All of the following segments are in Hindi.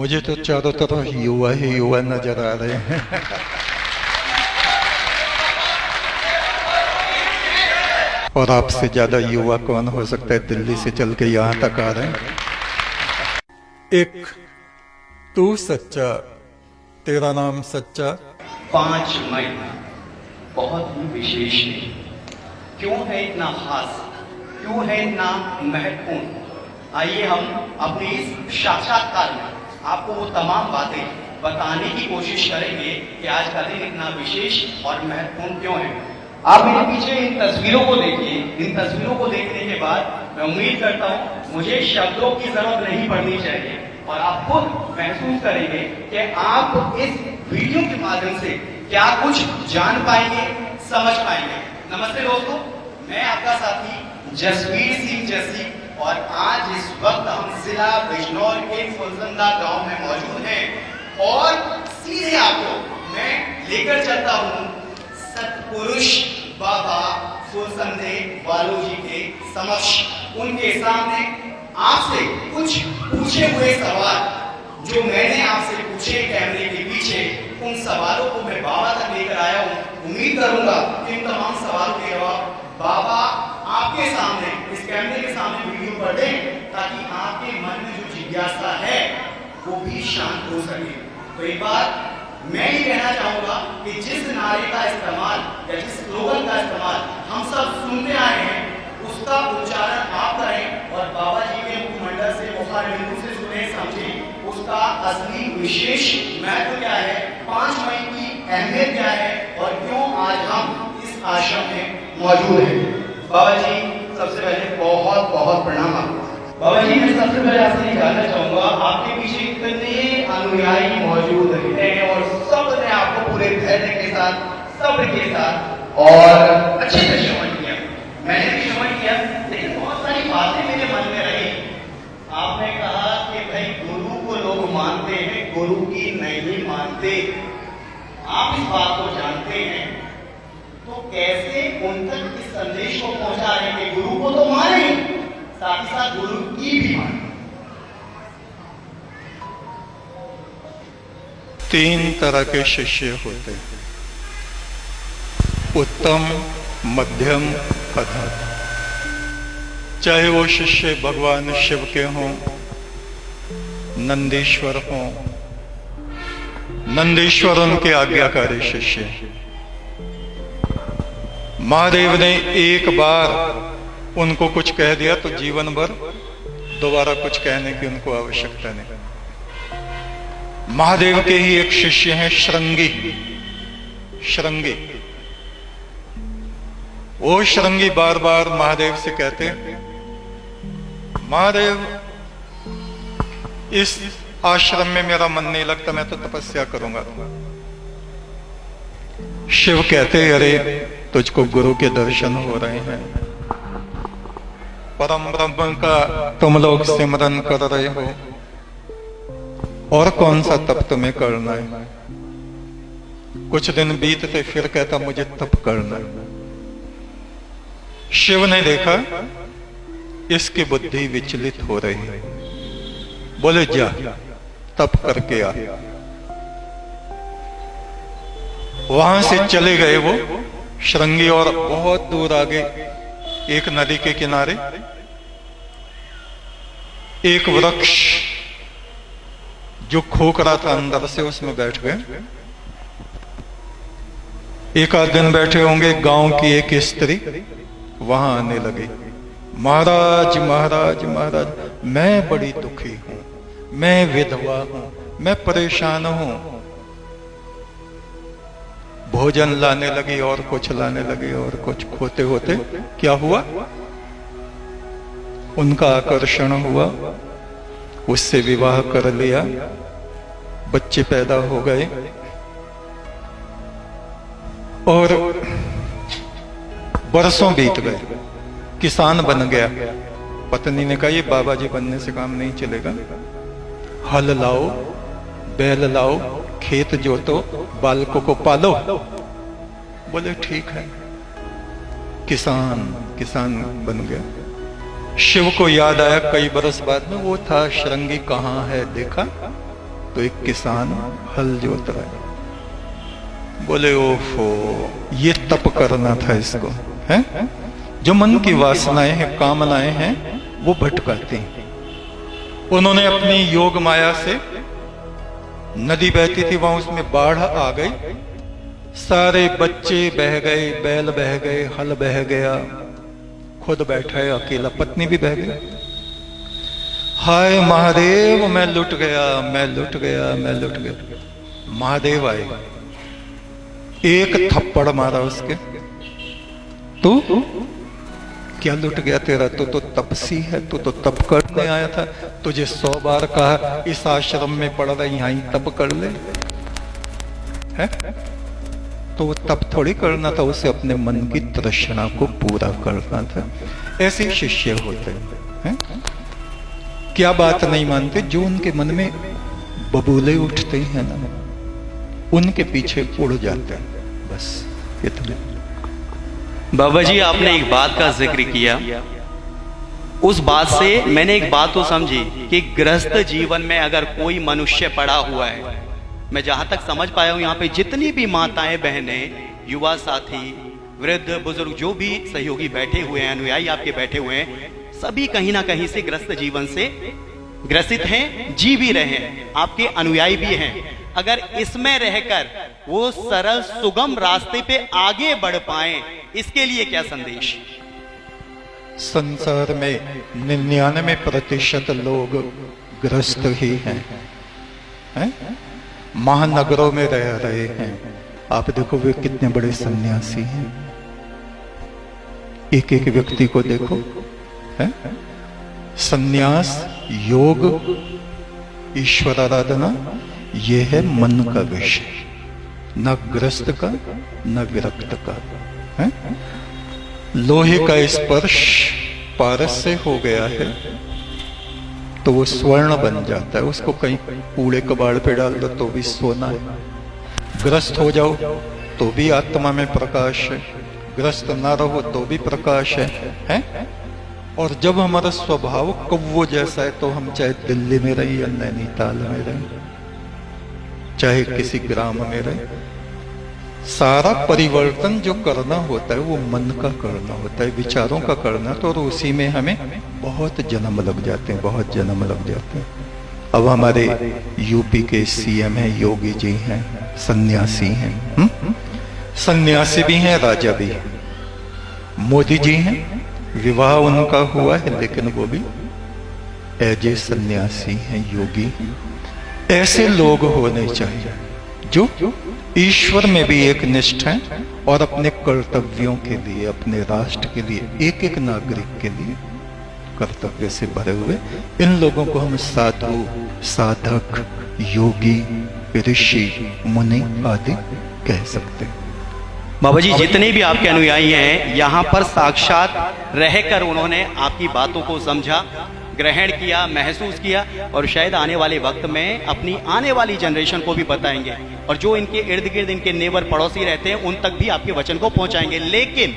मुझे तो चारों तरफ़ युवा ही युवा नज़र आ रहे हैं। और आपसे ज़्यादा युवा कौन हो सकता है? दिल्ली से चल के यहाँ तक आ रहे हैं। एक तू सच्चा तेरा नाम सच्चा। पाँच मई बहुत ही विशेष है। क्यों है इतना खास? क्यों है इतना महत्वपूर्ण? आइए हम अपनी इस साक्षात्कार में आपको वो तमाम बातें बताने की कोशिश करेंगे कि आज का दिन इतना विशेष और महत्वपूर्ण क्यों है। आप मेरे पीछे इन तस्वीरों को देखिए। इन तस्वीरों को देखने के बाद मैं उम्मीद करता हूँ, मुझे शब्दों की ज़रूरत नहीं पड़नी चाहिए। और आप खुद महसूस करेंगे कि आप इस वीडियो के माध्यम से क्या कुछ जान पाएँगे, समझ पाएँगे। नमस्ते दोस्तों, मैं आपका साथी जसवीर सिंह जसी और आज इस वक्त हम जिला बिजनौर के फुलजंदा गाँव में मौजूद हैं और सीधे आपको मैं लेकर चलता हूँ सतपुरुष बाबा फुलसंदे बालू जी के समक्ष। उनके सामने आपसे कुछ पूछे हुए सवाल, जो मैंने आपसे पूछे कैमरे के पीछे, उन सवालों को मैं बाबा तक लेकर आया हूँ। उम्मीद करूँगा कि इन तमाम सवालों के जवाब बाबा आपके सामने, इस कैमरे के सामने वीडियो पर दें, ताकि आपके मन में जो जिज्ञासा है, वो भी शांत हो सके। तो एक बार मैं ये कहना चाहूँगा कि जिस नारे का इस्तेमाल या जिस स्लोगन का इस्तेमाल हम सब सुनते आए हैं, उसका उच्चारण आप करें और बाबा जी के मुखमंडल से मुखार से सुने, समझें। उसका असली विशेष महत्व क्या है? पाँच मई की अहमियत क्या है? और क्यों आज हम इस आश्रम में मौजूद हैं? बाबा जी सबसे पहले बहुत बहुत प्रणाम बाबा जी, मैं सबसे पहले आपसे जानना चाहूँगा, आपके पीछे कितने अनुयायी मौजूद हैं और सबने आपको पूरे धैर्य के साथ, सब्र के साथ और अच्छे से श्रवण किया। मैंने भी श्रवण किया, लेकिन बहुत सारी बातें मेरे मन में रही। आपने कहा कि भाई, गुरु को लोग मानते हैं, गुरु की नहीं मानते। आप इस बात को जानते हैं। कैसे उन तक इस संदेश को पहुँचा रहे हैं गुरु को तो माने, साथ ही साथ गुरु की भी माने। तीन तरह के शिष्य होते हैं। उत्तम, मध्यम अधम चाहे वो शिष्य भगवान शिव के हों, नंदीश्वर हों नंदीश्वर उनके आज्ञाकारी शिष्य महादेव ने एक बार उनको कुछ कह दिया तो जीवन भर दोबारा कुछ कहने की उनको आवश्यकता नहीं। महादेव के ही एक शिष्य हैं, श्रृंगी। श्रृंगी। वो श्रृंगी बार बार महादेव से कहते महादेव, इस आश्रम में मेरा मन नहीं लगता, मैं तो तपस्या करूँगा। शिव कहते अरे तुझको गुरु के दर्शन हो रहे हैं। परम ब्रह्म का तुम लोग सिमरन कर रहे हो। और कौन सा तप तुम्हें करना है? कुछ दिन बीतते फिर कहता, मुझे तप करना है। शिव ने देखा, इसकी बुद्धि विचलित हो रही है। बोले, जा, तप करके आ। वहाँ से चले गए वो। श्रृंगी और बहुत दूर आगे एक नदी के किनारे एक वृक्ष जो खोखरा था अंदर से उसमें बैठ गए। एक आध दिन बैठे होंगे, गाँव की एक स्त्री वहाँ आने लगी। महाराज महाराज महाराज, मैं बड़ी दुखी हूँ, मैं विधवा हूँ, मैं परेशान हूँ भोजन लाने लगी और कुछ लाने लगी और कुछ खोते होते क्या हुआ? उनका आकर्षण हुआ। उससे विवाह कर लिया। बच्चे पैदा हो गए। और बरसों बीत गए। किसान बन गया। पत्नी ने कहा, ये बाबा जी बनने से काम नहीं चलेगा। हल लाओ, बैल लाओ खेत जोतो बालकों को पालो। बोले, ठीक है। किसान किसान बन गया। शिव को याद आया कई बरस बाद में, वो था श्रृंगी, कहाँ है? देखा? तो एक किसान हल जोत रहा है। बोले, ओफो, ये तप करना था इसको, है? जो मन की वासनाएँ हैं, कामनाएँ हैं, वो भटकाती हैं। उन्होंने अपनी योग माया से नदी बहती थी, वहाँ उसमें बाढ़ आ गई। सारे बच्चे बह गए, बैल बह गए, हल बह गया। खुद बैठा है, अकेला पत्नी भी बह गई। हाय महादेव, मैं लुट गया, मैं लुट गया, मैं लुट गया। महादेव आए। एक थप्पड़ मारा उसके। तू? क्या लुट गया तेरा? तू तो तपसी है, तू तो तप करने आया था। तुझे सौ बार कहा, इस आश्रम में पड़ रहा, यहाँ तप कर ले। है? तो वो तप थोड़ी करना था, उसे अपने मन की तृष्णा को पूरा करना था। ऐसे शिष्य होते हैं? क्या बात नहीं मानते? जो उनके मन में बबूले उठते हैं ना, उनके पीछे उड़ जाते हैं। बस, इतना। बाबा जी, आपने एक बात का ज़िक्र किया। उस बात से मैंने एक बात तो समझी कि गृहस्थ जीवन में अगर कोई मनुष्य पड़ा हुआ है, मैं जहाँ तक समझ पाया हूँ, यहाँ पे जितनी भी माताएँ, बहनें, युवा साथी, वृद्ध, बुज़ुर्ग, जो भी सहयोगी बैठे हुए हैं, अनुयायी आपके बैठे हुए हैं, सभी कहीं ना कहीं से ग्रस्त जीवन से ग्रसित हैं, जी भी रहे हैं, आपके अनुयायी भी हैं। अगर इसमें रहकर वो सरल सुगम रास्ते पे आगे बढ़ पाए, इसके लिए क्या संदेश? संसार में निन्यानवे प्रतिशत लोग ग्रस्त ही हैं। है? महानगरों में रह रहे हैं। आप देखो वे कितने बड़े सन्यासी हैं। एक एक व्यक्ति को देखो। है? संन्यास, योग, ईश्वर आराधना यह है मन का विषय। न ग्रस्त का न विरक्त का। है? लोहे का स्पर्श पारस से हो गया है तो वो स्वर्ण बन जाता है। उसको कहीं कूड़े कबाड़ पे डाल दो तो भी सोना है। ग्रस्त हो जाओ तो भी आत्मा में प्रकाश है। ग्रस्त ना रहो तो भी प्रकाश है, है? और जब हमारा स्वभाव कौवो जैसा है तो हम चाहे दिल्ली में रहे या नैनीताल में रहे चाहे किसी ग्राम में रहे, सारा परिवर्तन जो करना होता है, वो मन का करना होता है, विचारों का करना तो और उसी में हमें बहुत जन्म लग जाते हैं, बहुत जन्म लग जाते हैं। अब हमारे यूपी के सीएम हैं, योगी जी हैं, सन्यासी हैं हम्म? सन्यासी भी हैं, राजा भी हैं। मोदी जी हैं, विवाह उनका हुआ है, लेकिन वो भी एज ए सन्यासी हैं, योगी। ऐसे लोग होने चाहिए, जो ईश्वर में भी एक निष्ठ है और अपने कर्तव्यों के लिए, अपने राष्ट्र के लिए एक एक नागरिक के लिए कर्तव्य से भरे हुए। इन लोगों को हम साधु, साधक, योगी, ऋषि, मुनि आदि कह सकते हैं। बाबा जी, जितने भी आपके अनुयायी हैं, यहाँ पर साक्षात रहकर उन्होंने आपकी बातों को समझा। ग्रहण किया, महसूस किया और शायद आने वाले वक्त में अपनी आने वाली जनरेशन को भी बताएँगे। और जो इनके इर्द गिर्द, इनके नेबर पड़ोसी रहते हैं, उन तक भी आपके वचन को पहुंचाएँगे। लेकिन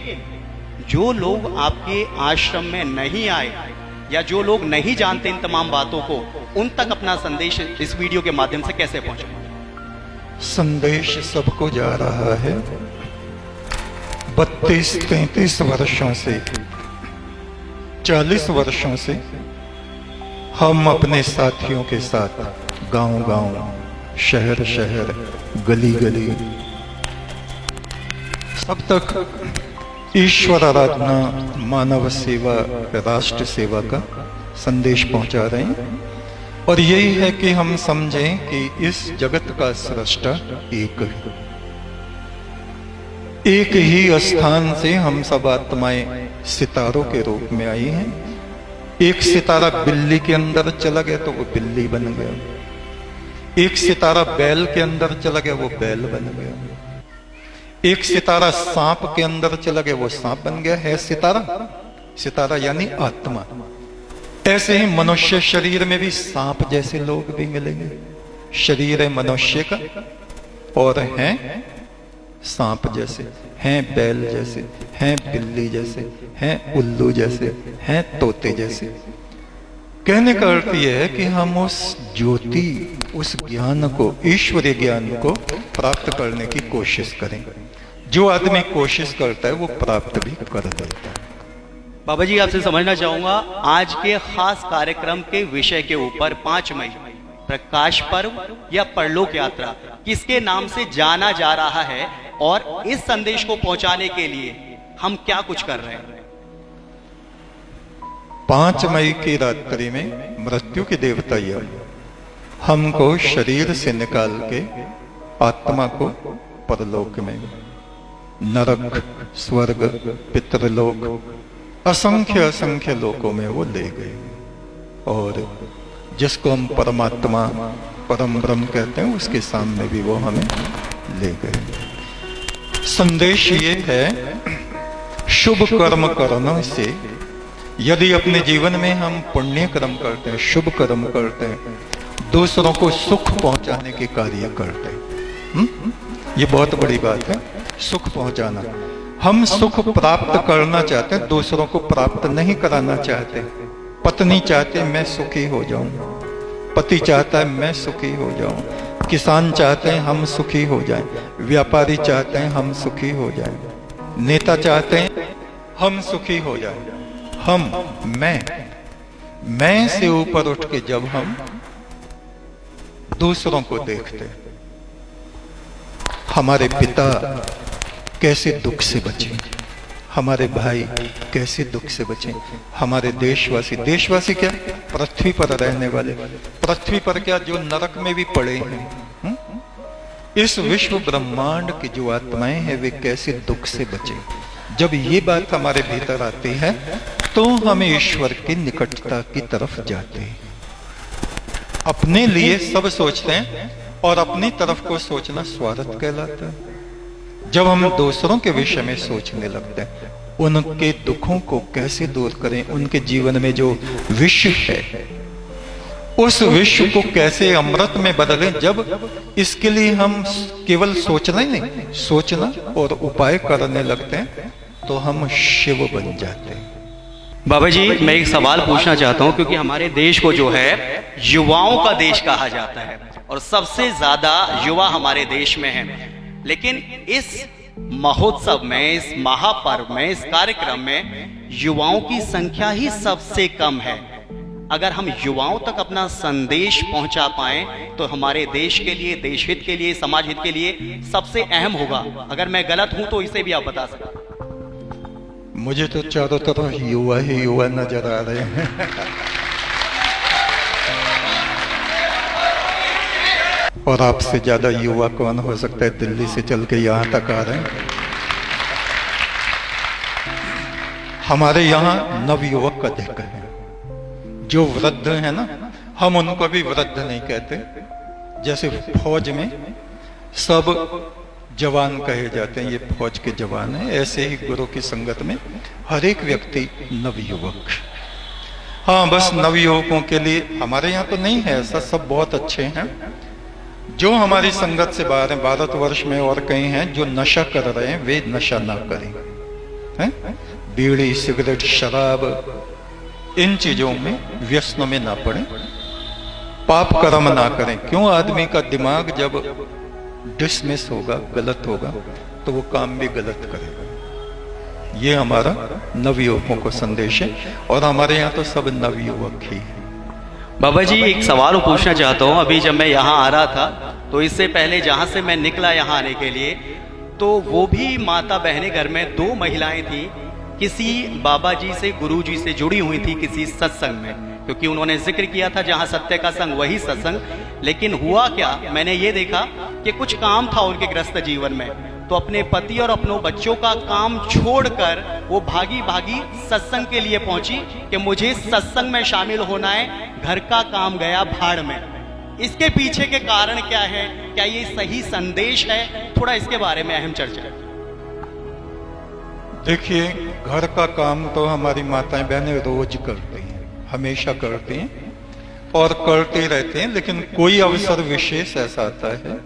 जो लोग आपके आश्रम में नहीं आए या जो लोग नहीं जानते इन तमाम बातों को, उन तक अपना संदेश इस वीडियो के माध्यम से कैसे पहुँचे? संदेश सबको जा रहा है। बत्तीस, तैतीस वर्षों से, चालीस वर्षों से हम अपने साथियों के साथ गाँव गाँव शहर शहर गली गली सब तक ईश्वर आराधना मानव सेवा, राष्ट्र सेवा का संदेश पहुँचा रहे हैं। और यही है कि हम समझें कि इस जगत का सृष्टा एक है। एक ही स्थान से हम सब आत्माएँ सितारों के रूप में आई हैं। एक सितारा बिल्ली के अंदर चला गया तो वो बिल्ली बन गया। एक सितारा बैल के अंदर चला गया, वो बैल बन गया। एक सितारा सांप के अंदर चला गया, वो सांप बन गया। है सितारा? सितारा यानी आत्मा। ऐसे ही मनुष्य शरीर में भी सांप जैसे लोग भी मिलेंगे। शरीर है मनुष्य का और हैं सांप जैसे। हैं बैल जैसे, हैं बिल्ली जैसे, हैं उल्लू जैसे, हैं तोते जैसे। कहने का अर्थ यह है कि हम उस ज्योति, उस ज्ञान को, ईश्वरीय ज्ञान को प्राप्त करने की कोशिश करें। जो आदमी कोशिश करता है, वो प्राप्त भी कर देता है। बाबा जी, आपसे समझना चाहूँगा, आज के खास कार्यक्रम के विषय के ऊपर पाँच मई, प्रकाश पर्व या परलोक यात्रा, किसके नाम से जाना जा रहा है और इस संदेश को पहुँचाने के लिए हम क्या कुछ कर रहे हैं? पाँच मई की रात्रि में मृत्यु की देवता यम हमको शरीर से निकाल के आत्मा को परलोक में नरक, स्वर्ग, पितृलोक, असंख्य असंख्य लोकों में वो ले गए। और जिसको हम परमात्मा परम ब्रह्म कहते हैं, उसके सामने भी वो हमें ले गए। संदेश ये है शुभ कर्म करने से। यदि अपने जीवन में हम पुण्य कर्म करते हैं शुभ कर्म करते हैं दूसरों को सुख पहुँचाने के कार्य करते हैं। ये बहुत बड़ी बात है सुख पहुंचाना। हम सुख प्राप्त करना चाहते हैं दूसरों को प्राप्त नहीं कराना चाहते। पत्नी चाहते मैं सुखी हो जाऊँ। पति चाहता है मैं सुखी हो जाऊँ। किसान चाहते हैं हम सुखी हो जाएँ, व्यापारी चाहते हैं हम सुखी हो जाएँ, नेता चाहते हैं हम सुखी हो जाएँ। हम, मैं मैं से ऊपर उठ के जब हम दूसरों को देखते हमारे पिता कैसे दुख से बचे। हमारे भाई कैसे दुख से बचे? हमारे देशवासी देशवासी क्या? पृथ्वी पर रहने वाले। पृथ्वी पर क्या जो नरक में भी पड़े हैं? हुँ? इस विश्व ब्रह्मांड की जो आत्माएँ हैं, वे कैसे दुख से बचे? जब ये बात हमारे भीतर आती है तो हम ईश्वर की निकटता की तरफ़ जाते हैं। अपने लिए सब सोचते हैं और अपनी तरफ़ को सोचना स्वार्थ कहलाता है। जब हम दूसरों के विषय में सोचने लगते हैं, उनके दुखों को कैसे दूर करें? उनके जीवन में जो विश्व है, उस विश्व को कैसे अमृत में बदलें? जब इसके लिए हम केवल सोचना ही नहीं, सोचना और उपाय करने लगते हैं तो हम शिव बन जाते हैं। बाबा जी, मैं एक सवाल पूछना चाहता हूँ, क्योंकि हमारे देश को जो है, युवाओं का देश कहा जाता है। और सबसे ज़्यादा युवा हमारे देश में है। लेकिन इस महोत्सव में, इस महापर्व में, इस कार्यक्रम में युवाओं की संख्या ही सबसे कम है। अगर हम युवाओं तक अपना संदेश पहुँचा पाए तो हमारे देश के लिए देश हित के लिए समाज हित के लिए सबसे अहम होगा। अगर मैं गलत हूँ तो इसे भी आप बता सकते मुझे तो चारों तरफ़ युवा ही युवा नज़र आ रहे हैं। और आपसे ज़्यादा युवा कौन हो सकता है? दिल्ली से चल के यहाँ तक आ रहे हैं। हमारे यहाँ नवयुवक अधिक है। जो वृद्ध है ना, हम उनको भी वृद्ध नहीं कहते। जैसे फौज में सब जवान कहे जाते हैं, ये फौज के जवान हैं। ऐसे ही गुरु की संगत में हर एक व्यक्ति नवयुवक। हाँ बस नवयुवकों के लिए हमारे यहाँ तो नहीं है, ऐसा सब बहुत अच्छे हैं। जो हमारी संगत से बाहर है भारतवर्ष में और कहीं हैं, जो नशा कर रहे हैं, वे नशा ना करें। हैं? बीड़ी, सिगरेट, शराब, इन चीज़ों में व्यसनों में ना पड़े। पाप कर्म ना करें। क्यों? आदमी का दिमाग जब डिसमिस होगा, गलत होगा तो वो काम भी गलत करेगा ये हमारा नवयुवकों को संदेश है, और हमारे यहाँ तो सब नवयुवक ही है। बाबा जी, एक सवाल पूछना चाहता हूँ। अभी जब मैं यहाँ आ रहा था तो इससे पहले जहाँ से मैं निकला यहाँ आने के लिए तो वो भी माता बहने घर में दो महिलाएँ थी। किसी बाबा जी से, गुरु जी से जुड़ी हुई थी किसी सत्संग में, क्योंकि उन्होंने ज़िक्र किया था जहाँ सत्य का संग, वही सत्संग। लेकिन हुआ क्या? मैंने ये देखा कि कुछ काम था उनके ग्रस्त जीवन में। तो अपने पति और अपनों बच्चों का काम छोड़कर वो भागी भागी सत्संग के लिए पहुँची कि मुझे सत्संग में शामिल होना है, घर का काम गया भाड़ में। इसके पीछे के कारण क्या है? क्या ये सही संदेश है? थोड़ा इसके बारे में अहम चर्चा। देखिए, घर का काम तो हमारी माताएँ बहनें रोज करती हैं, हमेशा करती हैं और करते रहते हैं, लेकिन कोई अवसर विशेष ऐसा आता है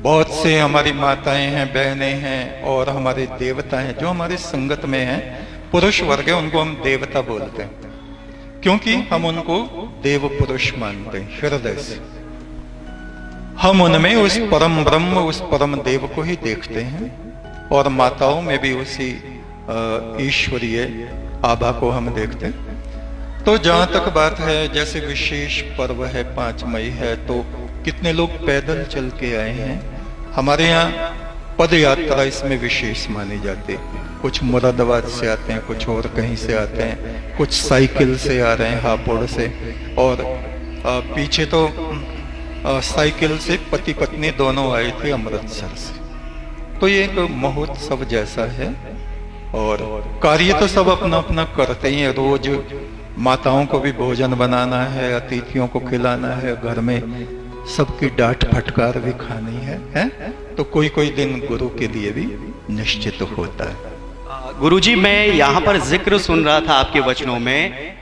बहुत से हमारी माताएँ हैं, बहनें हैं और हमारे देवता हैं, जो हमारे संगत में हैं, पुरुष वर्ग है, उनको हम देवता बोलते हैं। क्योंकि हम उनको देव पुरुष मानते हैं, हृदय से। हम उनमें उस परम ब्रह्म, उस परम देव को ही देखते हैं और माताओं में भी उसी ईश्वरीय आभा को हम देखते हैं। तो जहाँ तक बात है, जैसे विशेष पर्व है, पाँच मई है तो कितने लोग पैदल चल के आए हैं? हमारे यहाँ पद यात्रा इसमें विशेष मानी जाती है। कुछ मुरादाबाद से आते हैं, कुछ और कहीं से आते हैं, कुछ साइकिल से आ रहे हैं हापुड़ से। और पीछे तो साइकिल से पति पत्नी दोनों आए थे अमृतसर से। तो ये एक महोत्सव जैसा है। और कार्य तो सब अपना अपना करते ही है। रोज माताओं को भी भोजन बनाना है, अतिथियों को खिलाना है, घर में सबकी डांट फटकार भी खानी है, है? तो कोई कोई दिन गुरु के लिए भी निश्चित होता है। गुरुजी मैं यहाँ पर ज़िक्र सुन रहा था आपके वचनों में।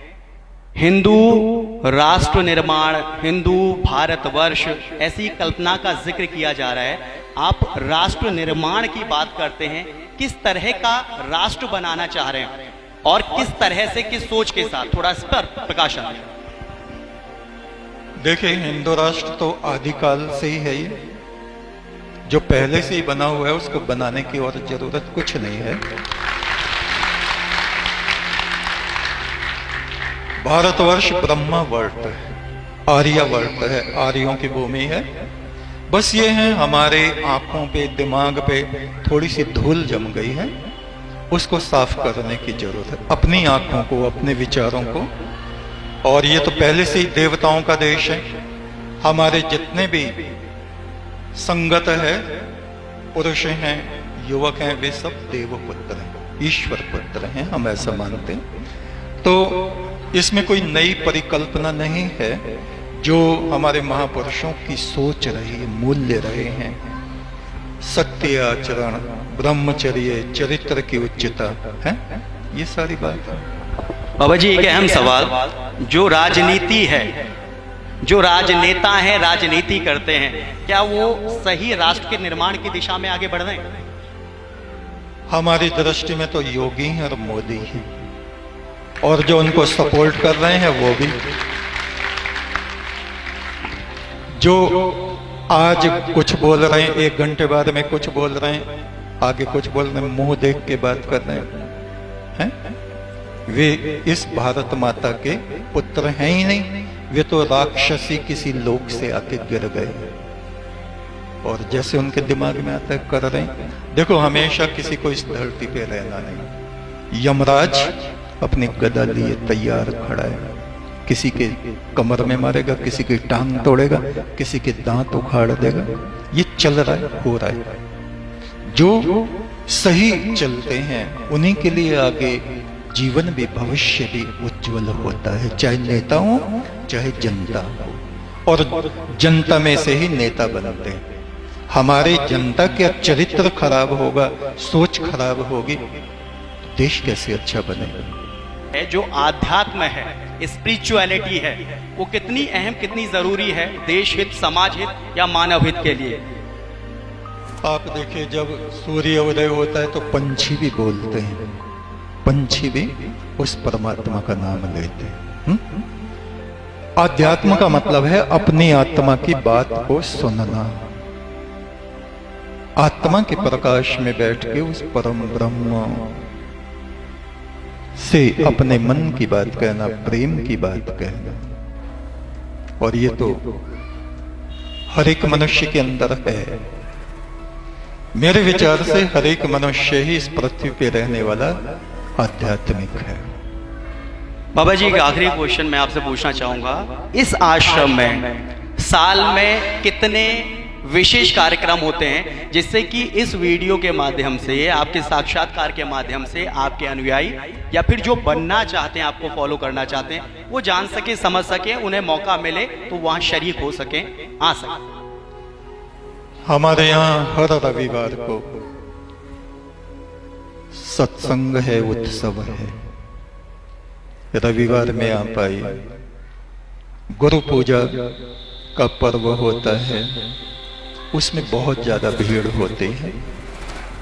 हिंदू राष्ट्र निर्माण हिंदू भारतवर्ष ऐसी कल्पना का ज़िक्र किया जा रहा है। आप राष्ट्र निर्माण की बात करते हैं किस तरह का राष्ट्र बनाना चाह रहे हैं? और किस तरह से किस सोच के साथ? थोड़ा इस पर प्रकाशन देखिए, हिंदू राष्ट्र तो आदिकाल से ही है ये। जो पहले से ही बना हुआ है, उसको बनाने की और ज़रूरत कुछ नहीं है। भारतवर्ष ब्रह्मा वर्त है आर्य वर्त है, आर्यों की भूमि है। बस ये है, हमारे आँखों पे, दिमाग पे थोड़ी सी धूल जम गई है। उसको साफ़ करने की ज़रूरत है, अपनी आँखों को, अपने विचारों को। और ये तो पहले से ही देवताओं का देश है। हमारे जितने भी संगत है, पुरुष हैं, युवक हैं, वे सब देव पुत्र हैं, ईश्वर पुत्र हैं, हम ऐसा मानते हैं। तो इसमें कोई नई परिकल्पना नहीं है, जो हमारे महापुरुषों की सोच रही मूल्य रहे हैं। सत्य आचरण, ब्रह्मचर्य, चरित्र की उच्चता, है? ये सारी बात। है बाबा जी एक अहम सवाल। जो राजनीति है जो राजनेता है राजनीति करते हैं क्या वो सही राष्ट्र के निर्माण की दिशा में आगे बढ़ रहे हैं? हमारी दृष्टि में तो योगी हैं और मोदी हैं। और जो उनको सपोर्ट कर रहे हैं वो भी। जो आज कुछ बोल रहे हैं एक घंटे बाद में कुछ बोल रहे हैं आगे कुछ बोल रहे हैं मुँह देख के बात कर रहे हैं। है? वे इस भारत माता के पुत्र हैं ही नहीं। वे तो राक्षसी किसी लोक से आके गिर गए। और जैसे उनके दिमाग में आता कर रहे देखो, हमेशा किसी को इस धरती पे रहना नहीं। यमराज अपनी गदा लिए तैयार खड़ा है। किसी के कमर में मारेगा, किसी की टांग तोड़ेगा, किसी के दांत उखाड़ देगा। ये चल रहा है, हो रहा है। जो सही चलते हैं, उन्हीं के लिए आगे जीवन भी भविष्य भी उज्जवल होता है चाहे नेता हो चाहे जनता हो। और जनता में से ही नेता बनते हैं। हमारे जनता का चरित्र खराब होगा सोच खराब होगी देश कैसे अच्छा बनेगा? जो आध्यात्म है स्पिरिचुअलिटी है वो कितनी अहम कितनी ज़रूरी है देश हित समाज हित या मानव हित के लिए? आप देखिए जब सूर्य उदय होता है तो पंछी भी बोलते हैं। पंछी भी उस परमात्मा का नाम लेते हैं। हम्म? आध्यात्म का मतलब है अपनी आत्मा की बात को सुनना। आत्मा के प्रकाश में बैठ के उस परम ब्रह्म से अपने मन की बात कहना, प्रेम की बात कहना। और ये तो हर एक मनुष्य के अंदर है। मेरे विचार से हर एक मनुष्य ही इस पृथ्वी पे रहने वाला आध्यात्मिक है। बाबा जी एक आखिरी क्वेश्चन मैं आपसे पूछना चाहूँगा। इस आश्रम में साल में कितने विशेष कार्यक्रम होते हैं जिससे कि इस वीडियो के माध्यम से आपके साक्षात्कार के माध्यम से आपके अनुयायी या फिर जो बनना चाहते हैं आपको फॉलो करना चाहते हैं वो जान सके समझ सके उन्हें मौका मिले तो वहाँ शरीक हो सके आ सके। हमारे यहाँ हर रविवार को सत्संग है, उत्सव है। रविवार में आप आइए। गुरु पूजा का पर्व होता है। उसमें बहुत ज़्यादा भीड़ होती है।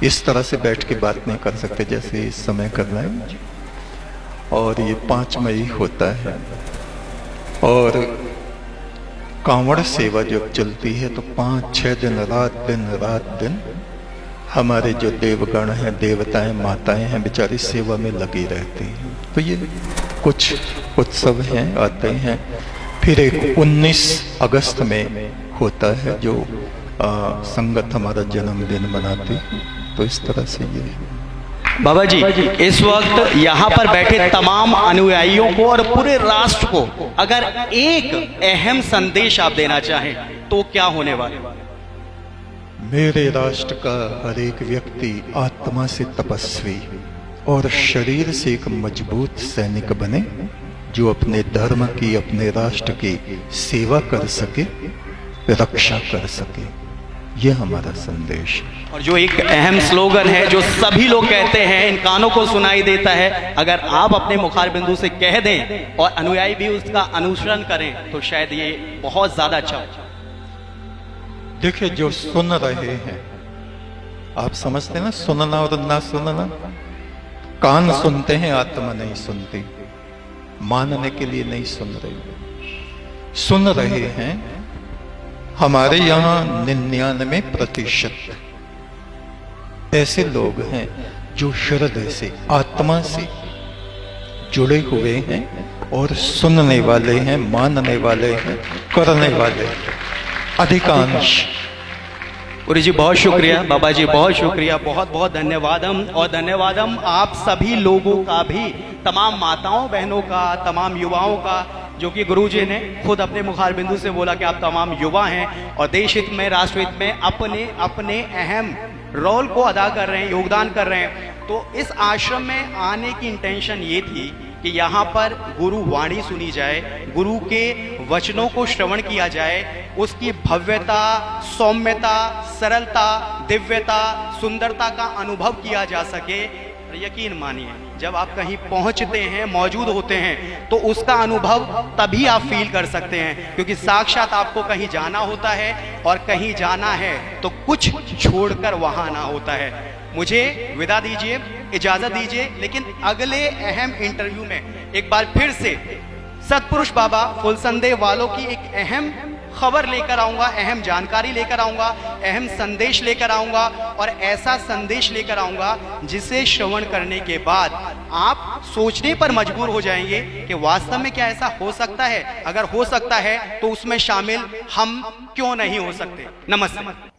इस तरह से बैठ के बात नहीं कर सकते जैसे इस समय कर रहे हैं और ये पाँच मई होता है। और कांवड़ सेवा जब चलती है तो पाँच, छह दिन, रात दिन रात दिन हमारे जो देवगण हैं देवताएँ माताएँ हैं बेचारी सेवा में लगी रहती हैं। तो ये कुछ उत्सव हैं आते हैं। फिर एक 19 अगस्त में होता है जो आ, संगत हमारा जन्मदिन मनाती तो इस तरह से ये। बाबा जी इस वक्त यहाँ पर बैठे तमाम अनुयायियों को और पूरे राष्ट्र को अगर एक अहम संदेश आप देना चाहें तो क्या होने वाले मेरे राष्ट्र का हर एक व्यक्ति आत्मा से तपस्वी और शरीर से एक मज़बूत सैनिक बने, जो अपने धर्म की, अपने राष्ट्र की सेवा कर सके, रक्षा कर सके। यह हमारा संदेश और जो एक अहम स्लोगन है, जो सभी लोग कहते हैं, इन कानों को सुनाई देता है, अगर आप अपने मुखार बिंदु से कह दें और अनुयायी भी उसका अनुसरण करें तो शायद ये बहुत ज़्यादा अच्छा देखिए, जो सुन रहे हैं, आप समझते ना, सुनना और ना सुनना? कान सुनते हैं, आत्मा नहीं सुनती। मानने के लिए नहीं सुन रही। सुन रहे हैं, हमारे यहाँ निन्यानवे प्रतिशत। ऐसे लोग हैं जो हृदय से, आत्मा से जुड़े हुए हैं और सुनने वाले हैं, मानने वाले हैं, करने वाले हैं। अधिकांश। पुरी जी बहुत शुक्रिया बाबा जी बहुत शुक्रिया बहुत बहुत धन्यवाद हम और धन्यवाद। हम आप सभी लोगों का भी तमाम माताओं बहनों का तमाम युवाओं का जो कि गुरु जी ने खुद अपने मुखार बिंदु से बोला कि आप तमाम युवा हैं और देश हित में राष्ट्र हित में अपने अपने अहम रोल को अदा कर रहे हैं योगदान कर रहे हैं। तो इस आश्रम में आने की इंटेंशन ये थी कि यहाँ पर गुरु वाणी सुनी जाए, गुरु के वचनों को श्रवण किया जाए, उसकी भव्यता, सौम्यता, सरलता, दिव्यता, सुंदरता का अनुभव किया जा सके। यकीन मानिए, जब आप कहीं पहुँचते हैं, मौजूद होते हैं तो उसका अनुभव तभी आप फील कर सकते हैं, क्योंकि साक्षात आपको कहीं जाना होता है और कहीं जाना है तो कुछ छोड़कर वहाँ आना होता है। मुझे विदा दीजिए, इजाज़त दीजिए, लेकिन अगले अहम इंटरव्यू में एक बार फिर से सतपुरुष बाबा फुलसंदे वालों की एक अहम खबर लेकर आऊँगा, अहम जानकारी लेकर आऊँगा, अहम संदेश लेकर आऊँगा और ऐसा संदेश लेकर आऊँगा जिसे श्रवण करने के बाद आप सोचने पर मजबूर हो जाएँगे कि वास्तव में क्या ऐसा हो सकता है। अगर हो सकता है तो उसमें शामिल हम क्यों नहीं हो सकते? नमस्ते।